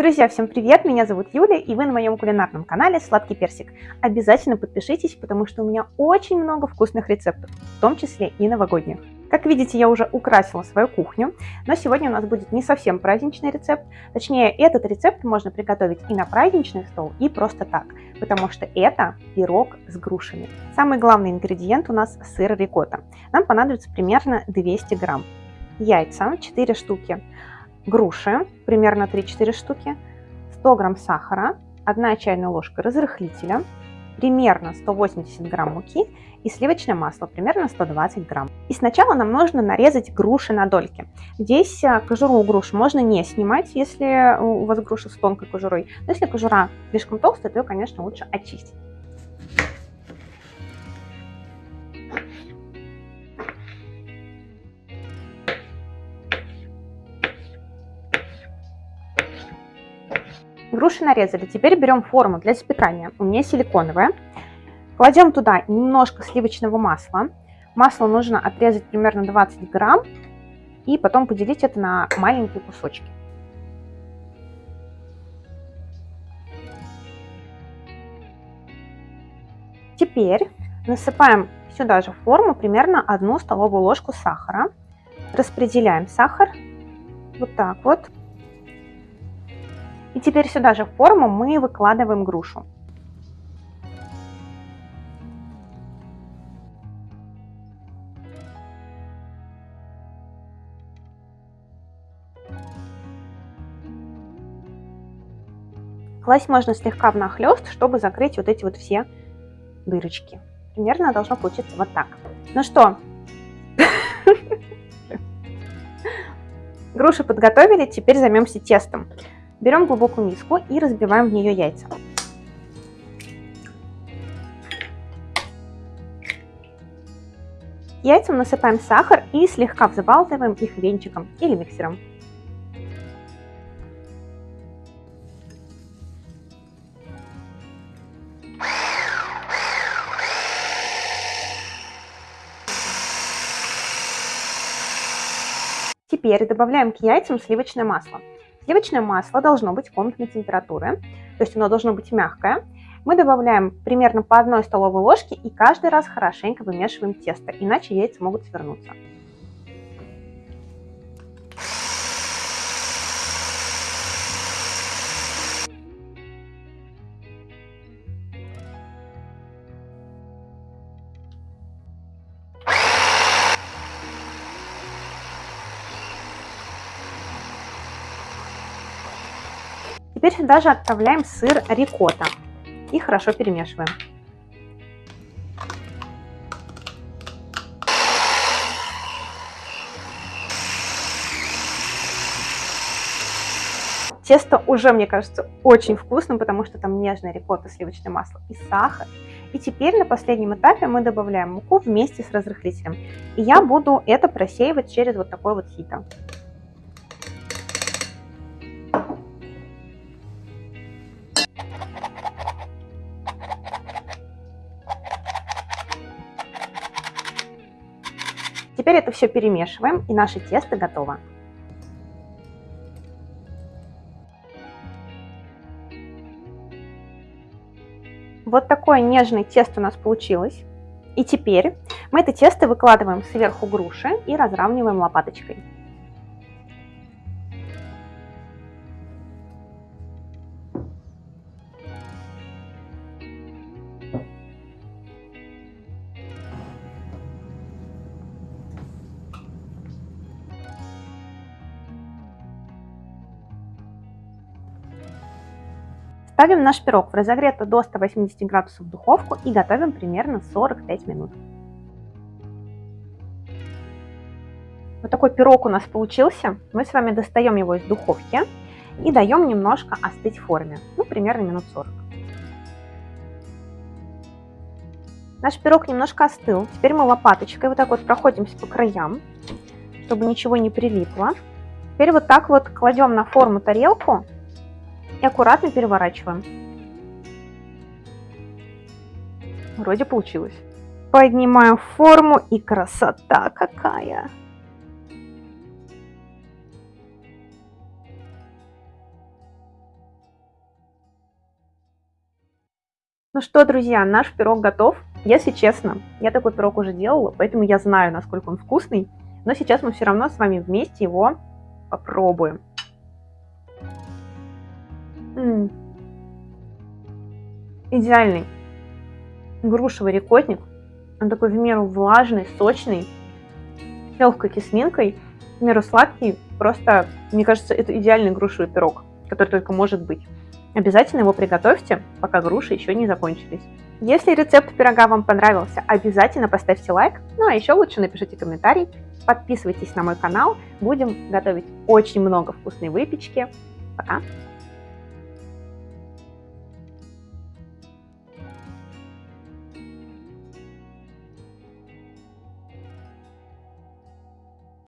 Друзья, всем привет! Меня зовут Юля, и вы на моем кулинарном канале Сладкий Персик. Обязательно подпишитесь, потому что у меня очень много вкусных рецептов, в том числе и новогодних. Как видите, я уже украсила свою кухню, но сегодня у нас будет не совсем праздничный рецепт. Точнее, этот рецепт можно приготовить и на праздничный стол, и просто так, потому что это пирог с грушами. Самый главный ингредиент у нас сыр рикотта. Нам понадобится примерно 200 грамм. Яйца 4 штуки, груши, примерно 3-4 штуки, 100 грамм сахара, 1 чайная ложка разрыхлителя, примерно 180 грамм муки и сливочное масло, примерно 120 грамм. И сначала нам нужно нарезать груши на дольки. Здесь э, кожуру груш можно не снимать, если у вас груша с тонкой кожурой. Но если кожура слишком толстая, то ее, конечно, лучше очистить. Груши нарезали. Теперь берем форму для запекания. У меня силиконовая. Кладем туда немножко сливочного масла. Масло нужно отрезать примерно 20 грамм и потом поделить это на маленькие кусочки. Теперь насыпаем сюда же в форму примерно одну столовую ложку сахара. Распределяем сахар вот так вот. И теперь сюда же в форму мы выкладываем грушу. Класть можно слегка внахлёст, чтобы закрыть вот эти вот все дырочки. Примерно должно получиться вот так. Ну что, груши подготовили, теперь займемся тестом. Берем глубокую миску и разбиваем в нее яйца. Яйцам насыпаем сахар и слегка взбалтываем их венчиком или миксером. Теперь добавляем к яйцам сливочное масло. Сливочное масло должно быть комнатной температуры, то есть оно должно быть мягкое. Мы добавляем примерно по одной столовой ложке и каждый раз хорошенько вымешиваем тесто, иначе яйца могут свернуться. Теперь сюда же отправляем сыр рикотта и хорошо перемешиваем. Тесто уже, мне кажется, очень вкусным, потому что там нежная рикотта, сливочное масло и сахар. И теперь на последнем этапе мы добавляем муку вместе с разрыхлителем. И я буду это просеивать через вот такой вот сито. Теперь это все перемешиваем, и наше тесто готово. Вот такое нежное тесто у нас получилось. И теперь мы это тесто выкладываем сверху груши и разравниваем лопаточкой. Ставим наш пирог в разогретую до 180 градусов духовку и готовим примерно 45 минут. Вот такой пирог у нас получился. Мы с вами достаем его из духовки и даем немножко остыть в форме, ну примерно минут 40. Наш пирог немножко остыл. Теперь мы лопаточкой вот так вот проходимся по краям, чтобы ничего не прилипло. Теперь вот так вот кладем на форму тарелку и аккуратно переворачиваем. Вроде получилось. Поднимаем форму и красота какая! Ну что, друзья, наш пирог готов. Если честно, я такой пирог уже делала, поэтому я знаю, насколько он вкусный. Но сейчас мы все равно с вами вместе его попробуем. Идеальный грушевый рикотник. Он такой в меру влажный, сочный, с легкой кислинкой, в меру сладкий. Просто, мне кажется, это идеальный грушевый пирог, который только может быть. Обязательно его приготовьте, пока груши еще не закончились. Если рецепт пирога вам понравился, обязательно поставьте лайк, ну а еще лучше напишите комментарий, подписывайтесь на мой канал, будем готовить очень много вкусной выпечки. Пока!